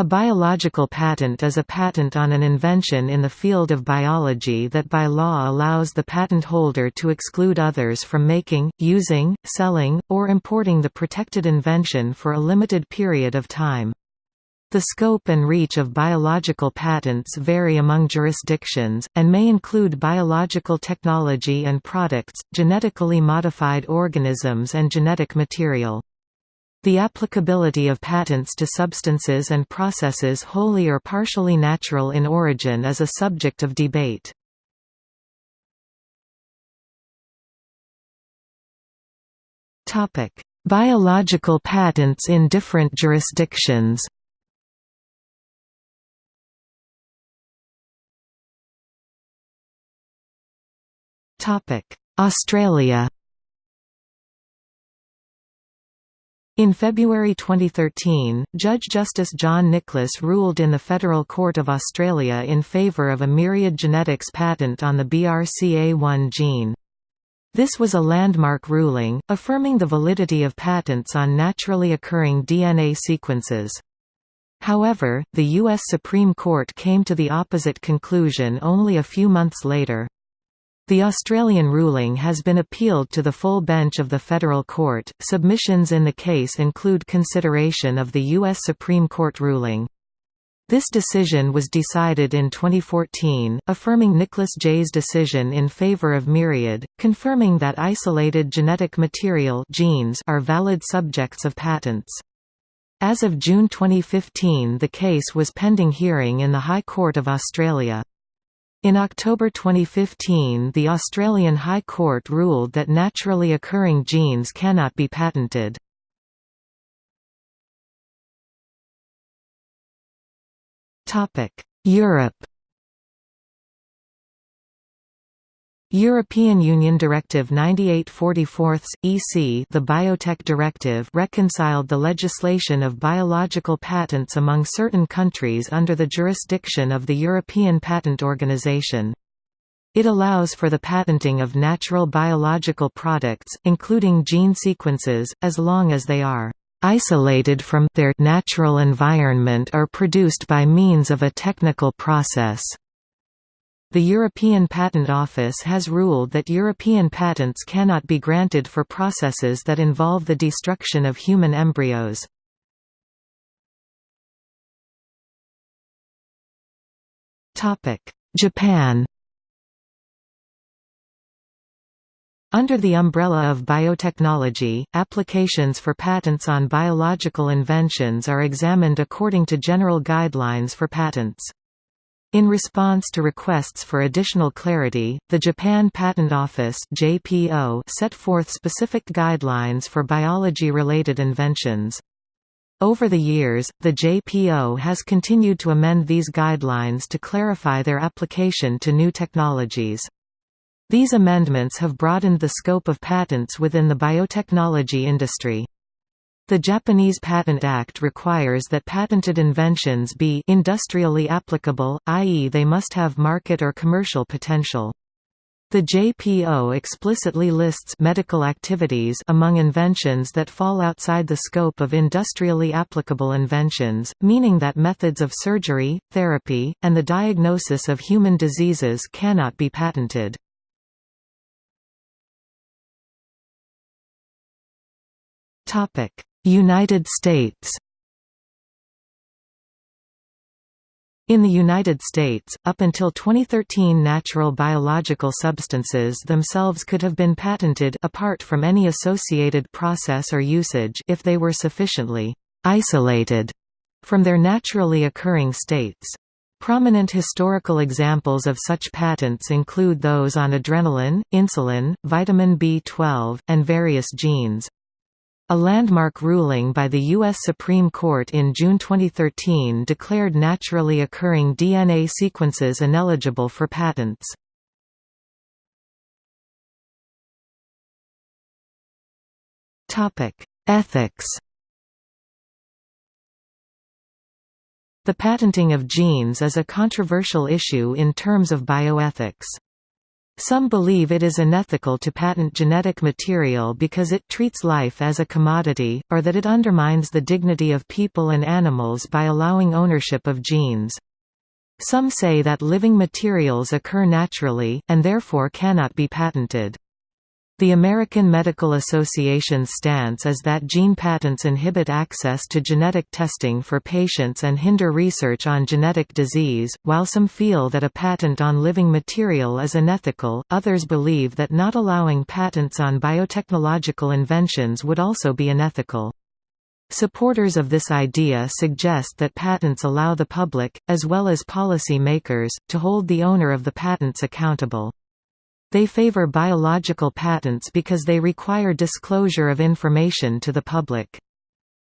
A biological patent is a patent on an invention in the field of biology that by law allows the patent holder to exclude others from making, using, selling, or importing the protected invention for a limited period of time. The scope and reach of biological patents vary among jurisdictions, and may include biological technology and products, genetically modified organisms and genetic material. The applicability of patents to substances and processes wholly or partially natural in origin is a subject of debate. Biological patents in different jurisdictions Australia In February 2013, Judge Justice John Nicholas ruled in the Federal Court of Australia in favour of a Myriad Genetics patent on the BRCA1 gene. This was a landmark ruling, affirming the validity of patents on naturally occurring DNA sequences. However, the U.S. Supreme Court came to the opposite conclusion only a few months later. The Australian ruling has been appealed to the full bench of the federal court. Submissions in the case include consideration of the U.S. Supreme Court ruling. This decision was decided in 2014, affirming Nicholas J's decision in favor of Myriad, confirming that isolated genetic material genes are valid subjects of patents. As of June 2015 the case was pending hearing in the High Court of Australia. In October 2015 the Australian High Court ruled that naturally occurring genes cannot be patented. Europe European Union Directive 98/44 EC the Biotech Directive reconciled the legislation of biological patents among certain countries under the jurisdiction of the European Patent Organization. It allows for the patenting of natural biological products, including gene sequences, as long as they are isolated from their natural environment or produced by means of a technical process. The European Patent Office has ruled that European patents cannot be granted for processes that involve the destruction of human embryos. Japan Under the umbrella of biotechnology, applications for patents on biological inventions are examined according to general guidelines for patents. In response to requests for additional clarity, the Japan Patent Office (JPO) set forth specific guidelines for biology-related inventions. Over the years, the JPO has continued to amend these guidelines to clarify their application to new technologies. These amendments have broadened the scope of patents within the biotechnology industry. The Japanese Patent Act requires that patented inventions be industrially applicable, i.e. they must have market or commercial potential. The JPO explicitly lists medical activities among inventions that fall outside the scope of industrially applicable inventions, meaning that methods of surgery, therapy, and the diagnosis of human diseases cannot be patented. Topic: United States In the United States, up until 2013 natural biological substances themselves could have been patented apart from any associated process or usage if they were sufficiently «isolated» from their naturally occurring states. Prominent historical examples of such patents include those on adrenaline, insulin, vitamin B12, and various genes. A landmark ruling by the U.S. Supreme Court in June 2013 declared naturally occurring DNA sequences ineligible for patents. Ethics The patenting of genes is a controversial issue in terms of bioethics. Some believe it is unethical to patent genetic material because it treats life as a commodity, or that it undermines the dignity of people and animals by allowing ownership of genes. Some say that living materials occur naturally, and therefore cannot be patented. The American Medical Association's stance is that gene patents inhibit access to genetic testing for patients and hinder research on genetic disease. While some feel that a patent on living material is unethical, others believe that not allowing patents on biotechnological inventions would also be unethical. Supporters of this idea suggest that patents allow the public, as well as policy makers, to hold the owner of the patents accountable. They favor biological patents because they require disclosure of information to the public.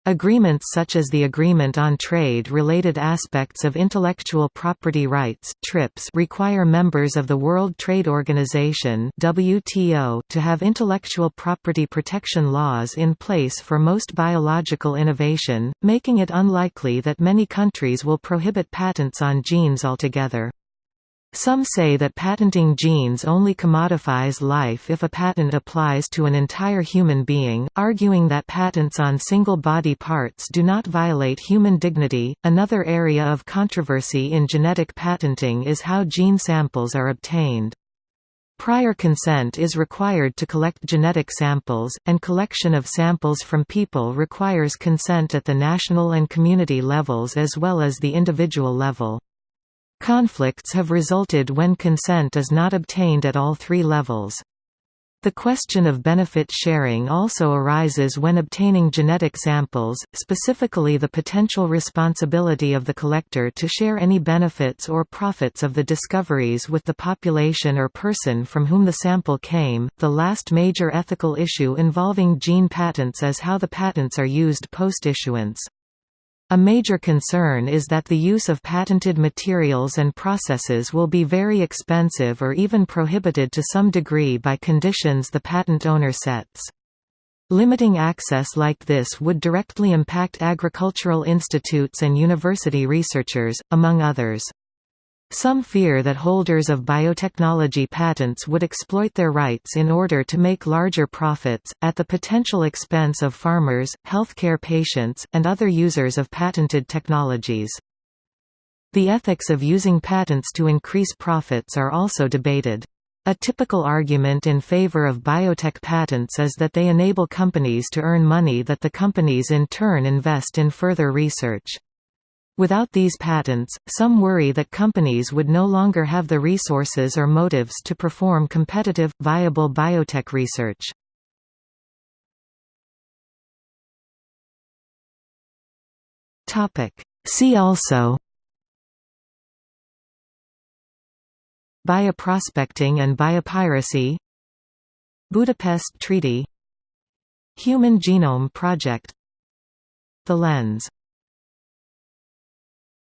Agreements such as the Agreement on Trade-Related Aspects of Intellectual Property Rights (TRIPS) require members of the World Trade Organization (WTO) to have intellectual property protection laws in place for most biological innovation, making it unlikely that many countries will prohibit patents on genes altogether. Some say that patenting genes only commodifies life if a patent applies to an entire human being, arguing that patents on single body parts do not violate human dignity. Another area of controversy in genetic patenting is how gene samples are obtained. Prior consent is required to collect genetic samples, and collection of samples from people requires consent at the national and community levels as well as the individual level. Conflicts have resulted when consent is not obtained at all three levels. The question of benefit sharing also arises when obtaining genetic samples, specifically the potential responsibility of the collector to share any benefits or profits of the discoveries with the population or person from whom the sample came. The last major ethical issue involving gene patents is how the patents are used post issuance. A major concern is that the use of patented materials and processes will be very expensive or even prohibited to some degree by conditions the patent owner sets. Limiting access like this would directly impact agricultural institutes and university researchers, among others. Some fear that holders of biotechnology patents would exploit their rights in order to make larger profits, at the potential expense of farmers, healthcare patients, and other users of patented technologies. The ethics of using patents to increase profits are also debated. A typical argument in favor of biotech patents is that they enable companies to earn money that the companies in turn invest in further research. Without these patents, some worry that companies would no longer have the resources or motives to perform competitive, viable biotech research. See also Bioprospecting and biopiracy Budapest Treaty Human Genome Project The Lens